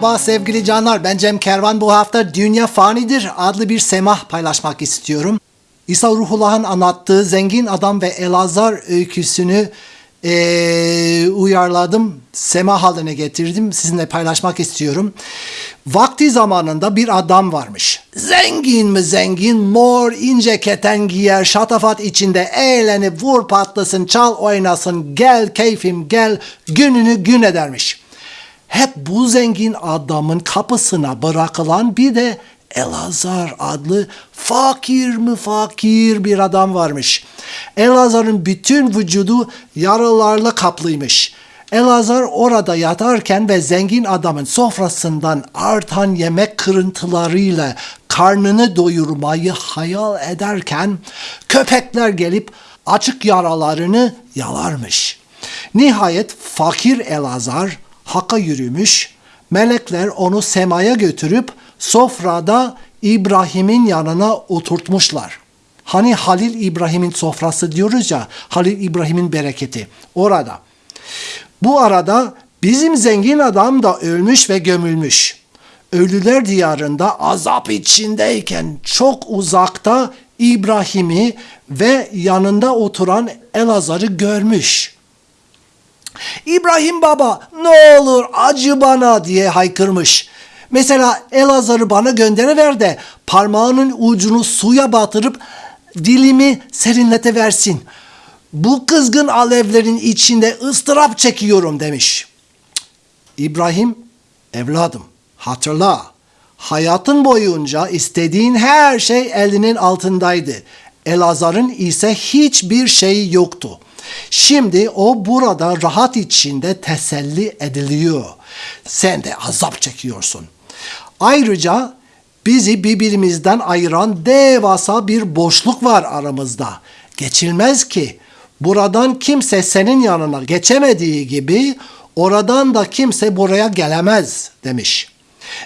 Merhaba sevgili canlar. Ben Cem Kervan. Bu hafta Dünya Fanidir adlı bir semah paylaşmak istiyorum. İsa Ruhullah'ın anlattığı Zengin Adam ve Elazar öyküsünü eee, uyarladım. Semah haline getirdim. Sizinle paylaşmak istiyorum. Vakti zamanında bir adam varmış. Zengin mi zengin, mor ince keten giyer, şatafat içinde eğlenip vur patlasın, çal oynasın, gel keyfim gel, gününü gün edermiş. Hep bu zengin adamın kapısına bırakılan bir de Elazar adlı fakir mi fakir bir adam varmış. Elazar'ın bütün vücudu yaralarla kaplıymış. Elazar orada yatarken ve zengin adamın sofrasından artan yemek kırıntılarıyla karnını doyurmayı hayal ederken köpekler gelip açık yaralarını yalarmış. Nihayet fakir Elazar Hak'a yürümüş, melekler onu semaya götürüp sofrada İbrahim'in yanına oturtmuşlar. Hani Halil İbrahim'in sofrası diyoruz ya, Halil İbrahim'in bereketi orada. Bu arada bizim zengin adam da ölmüş ve gömülmüş. Ölüler diyarında azap içindeyken çok uzakta İbrahim'i ve yanında oturan Elazar'ı görmüş. İbrahim baba ne olur acı bana diye haykırmış. Mesela Elazar'ı bana gönderiver de parmağının ucunu suya batırıp dilimi serinleteversin. Bu kızgın alevlerin içinde ıstırap çekiyorum demiş. İbrahim, evladım hatırla. Hayatın boyunca istediğin her şey elinin altındaydı. Elazar'ın ise hiçbir şeyi yoktu. Şimdi o burada rahat içinde teselli ediliyor. Sen de azap çekiyorsun. Ayrıca bizi birbirimizden ayıran devasa bir boşluk var aramızda. Geçilmez ki. Buradan kimse senin yanına geçemediği gibi oradan da kimse buraya gelemez demiş.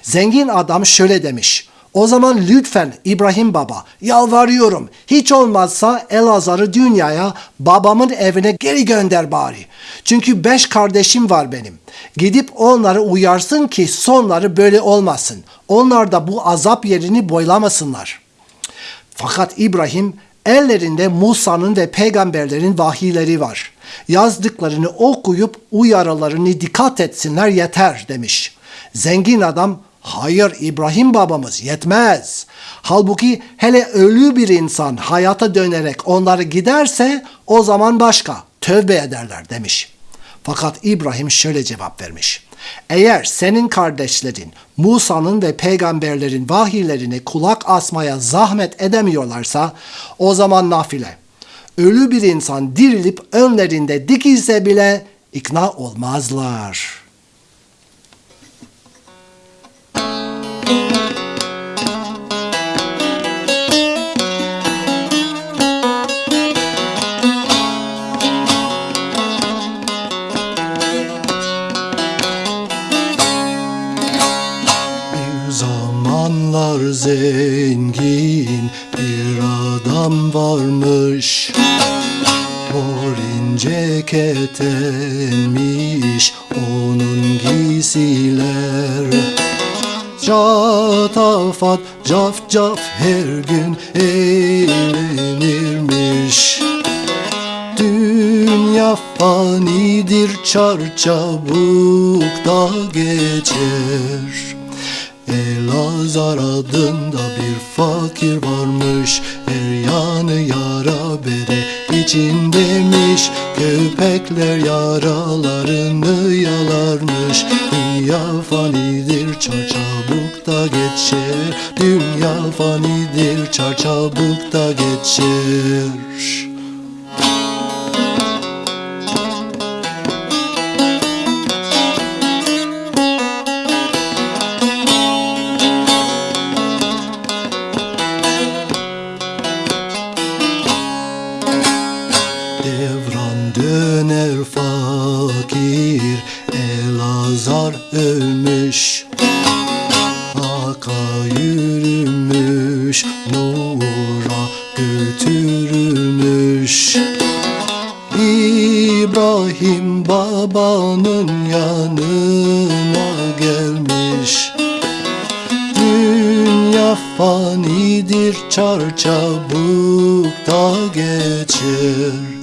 Zengin adam şöyle demiş. O zaman lütfen İbrahim baba yalvarıyorum hiç olmazsa Elazar'ı dünyaya babamın evine geri gönder bari. Çünkü beş kardeşim var benim. Gidip onları uyarsın ki sonları böyle olmasın. Onlar da bu azap yerini boylamasınlar. Fakat İbrahim ellerinde Musa'nın ve peygamberlerin vahiyleri var. Yazdıklarını okuyup uyarılarını dikkat etsinler yeter demiş. Zengin adam Hayır İbrahim babamız yetmez. Halbuki hele ölü bir insan hayata dönerek onları giderse o zaman başka tövbe ederler demiş. Fakat İbrahim şöyle cevap vermiş. Eğer senin kardeşlerin Musa'nın ve peygamberlerin vahiylerine kulak asmaya zahmet edemiyorlarsa o zaman nafile. Ölü bir insan dirilip önlerinde dikilse bile ikna olmazlar.'' Zengin bir adam varmış. Mor ince ketenmiş onun giysiler. Çatafat caf caf her gün eğlenirmiş. Dünya fanidir çarçabuk da geçer Elazar adında bir fakir varmış. Her yanı yara bere içindemiş. Köpekler yaralarını yalarmış. Dünya fanidir çarçabuk da geçer. Dünya fanidir çarçabuk da geçer bir Elazar ölmüş. Haka yürümüş Nur'a götürülmüş. İbrahim babanın yanına gelmiş. Dünya fanidir çarçabuk da geçer.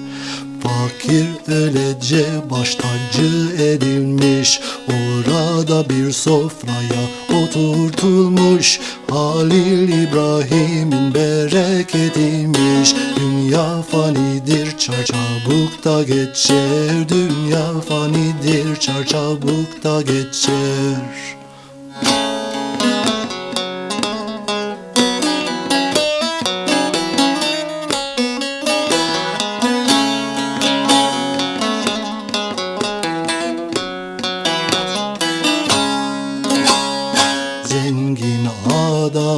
Fakir öylece baş tacı edilmiş. Orada bir sofraya oturtulmuş. Halil İbrahim'in bereketiymiş Dünya fanidir çar çabuk da geçer. Dünya fanidir çar çabuk da geçer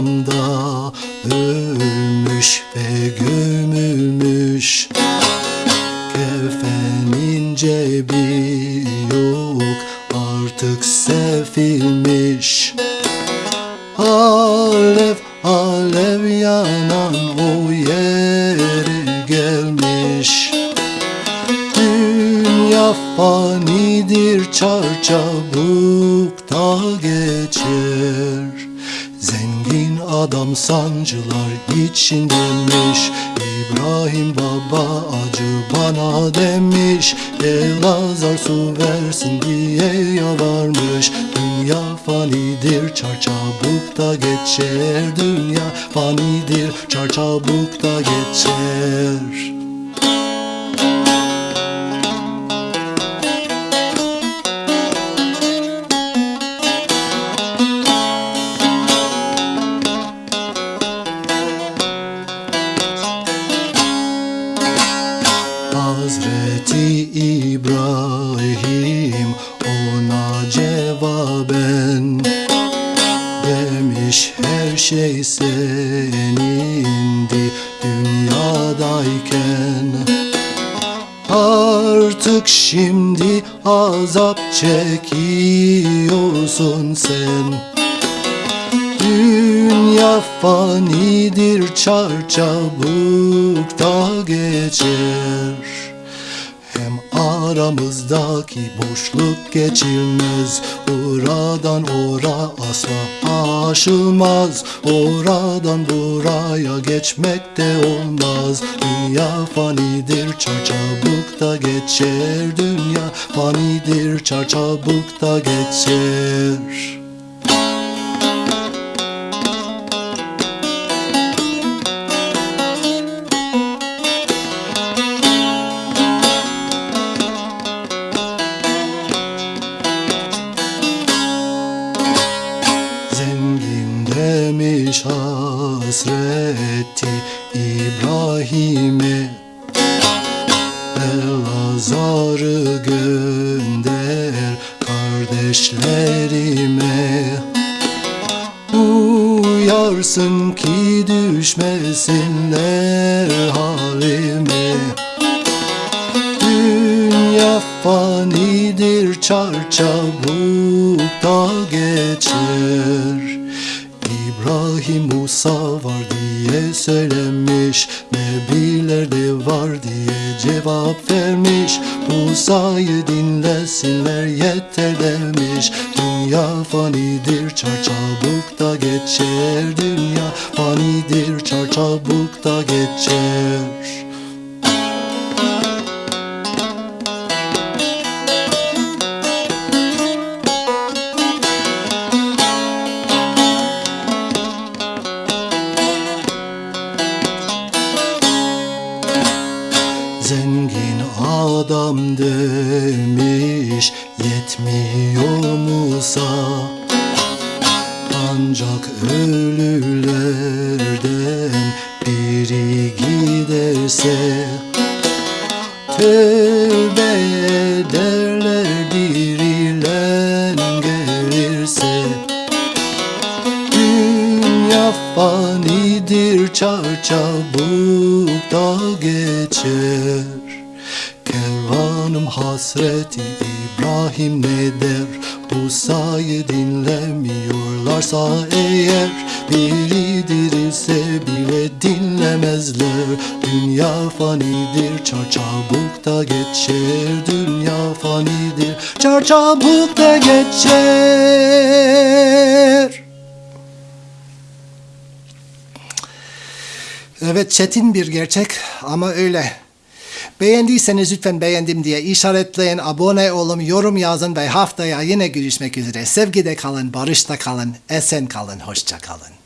adam da ölmüş ve gömülmüş. Kefenin cebi yok artık sefilmiş. Alev alev yanan o yere gelmiş. Dünya fanidir çar adam sancılar içindemiş İbrahim baba acı bana demiş. Elazar su versin diye yalvarmış Dünya fanidir çar çabuk da geçer. Dünya fanidir çar çabuk da geçer şey senindi dünyadayken. Artık şimdi azap çekiyorsun sen. Dünya fanidir çar çabuk da geçer aramızdaki boşluk geçilmez. Oradan ora asla aşılmaz. Oradan buraya geçmek de olmaz. Dünya fanidir çar çabuk da geçer. Dünya fanidir çar çabuk da geçer demiş hasreti İbrahim'e Elazar'ı gönder kardeşlerime. Uyarsın ki düşmesinler halime. Dünya fanidir çar çabuk da geçer İbrahim Musa var diye söylemiş Nebiler de var diye cevap vermiş. Musa'yı dinlesinler yeter demiş. Dünya fanidir çar çabuk da geçer. Dünya fanidir çar çabuk da geçer giderse Tövbe ederler dirilen gelirse Dünya fanidir çar çabuk da geçer. Kervanım hasreti İbrahim ne der? Musa'yı dinlemiyorlarsa eğer Biri dirilse bile dinlemezler Dünya fanidir çar çabuk da geçer Dünya fanidir çar çabuk da geçer Evet çetin bir gerçek ama öyle. Beğendiyseniz lütfen beğendim diye işaretleyin, abone olun, yorum yazın ve haftaya yine görüşmek üzere. Sevgide kalın, barışta kalın, esen kalın, hoşça kalın.